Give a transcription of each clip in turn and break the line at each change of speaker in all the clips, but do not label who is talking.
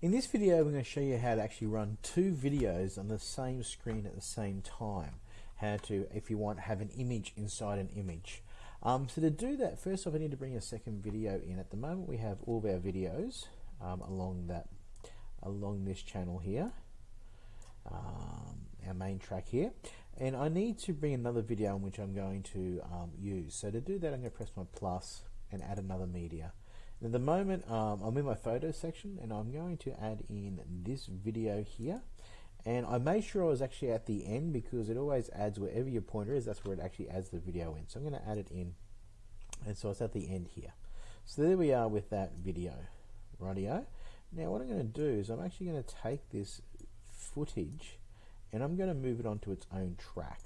In this video, I'm going to show you how to actually run two videos on the same screen at the same time. How to, if you want, have an image inside an image. Um, so to do that, first off, I need to bring a second video in. At the moment, we have all of our videos um, along that, along this channel here, um, our main track here. And I need to bring another video in which I'm going to um, use. So to do that, I'm going to press my plus and add another media. At the moment, um, I'm in my photo section and I'm going to add in this video here. And I made sure I was actually at the end because it always adds wherever your pointer is, that's where it actually adds the video in. So I'm going to add it in. And so it's at the end here. So there we are with that video. Radio. Now what I'm going to do is I'm actually going to take this footage and I'm going to move it onto its own track.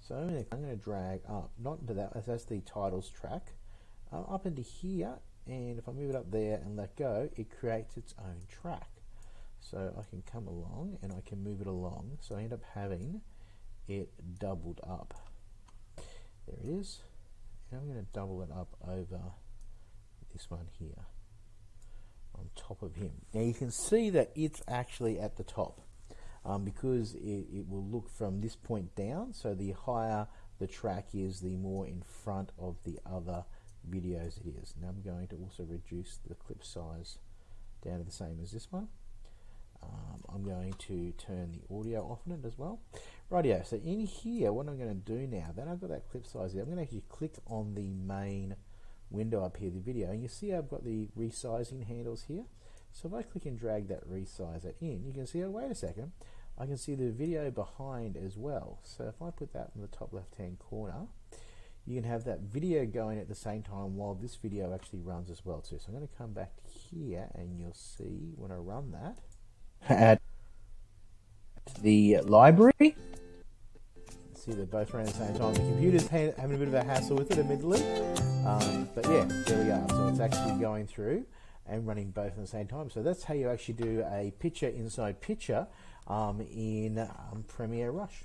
So I'm going to, I'm to drag up, not into that, that's the titles track, uh, up into here and if I move it up there and let go it creates its own track. So I can come along and I can move it along. So I end up having it doubled up. There it is. And I'm going to double it up over this one here on top of him. Now you can see that it's actually at the top um, because it, it will look from this point down. So the higher the track is the more in front of the other videos it is. Now I'm going to also reduce the clip size down to the same as this one. Um, I'm going to turn the audio off on it as well. Rightio, so in here, what I'm going to do now, then I've got that clip size there, I'm going to actually click on the main window up here, the video, and you see I've got the resizing handles here. So if I click and drag that resizer in, you can see, oh, wait a second, I can see the video behind as well. So if I put that in the top left hand corner, you can have that video going at the same time while this video actually runs as well too. So I'm going to come back here and you'll see when I run that at the library. See they're both running at the same time. The computer's having a bit of a hassle with it admittedly. Um, but yeah, there we are. So it's actually going through and running both at the same time. So that's how you actually do a picture inside picture um, in um, Premiere Rush.